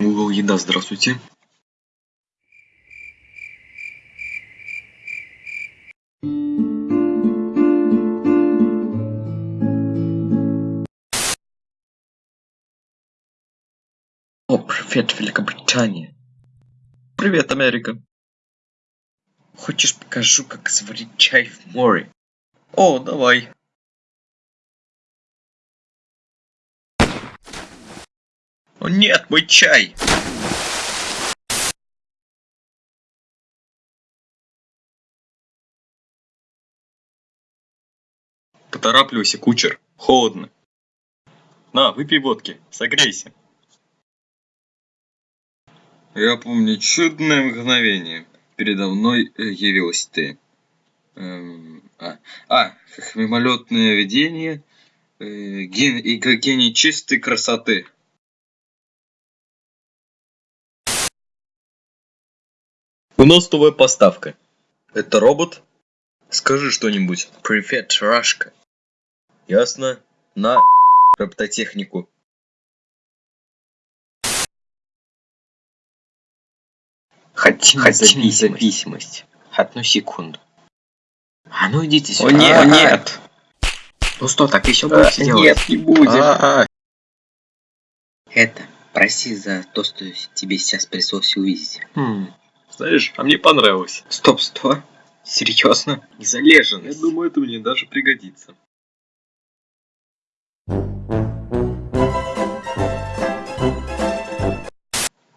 Google Еда, здравствуйте. О, привет, Великобритания. Привет, Америка. Хочешь покажу, как сварить чай в море? О, давай. О нет, мой чай! Поторапливайся, кучер. Холодно. На, выпей водки, согрейся. Я помню чудное мгновение. Передо мной э, явилась ты. Эм, а, а, как мимолетное видение э, ген, и гений чистой красоты. У нас новая поставка. Это робот? Скажи что-нибудь. Привет, Рашка. Ясно. На робототехнику. Хотим, Хотим независимость. Одну секунду. А ну идите О сюда. нет, А, нет. Ну что, так еще А, будете делать? Нет, не будем. А, а. Это, прости за то, что тебе сейчас пришлось увидеть. Хм, Знаешь, а мне понравилось. Стоп, стоп. Серьезно? Я Залеженность. думаю, это мне даже пригодится.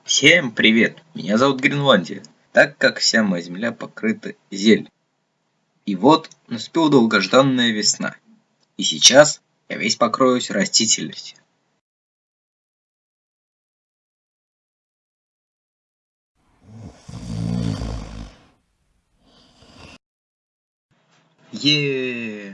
Всем привет! Меня зовут Гренландия, так как вся моя земля покрыта зель. И вот наступила долгожданная весна. И сейчас я весь покроюсь растительностью. Yeah!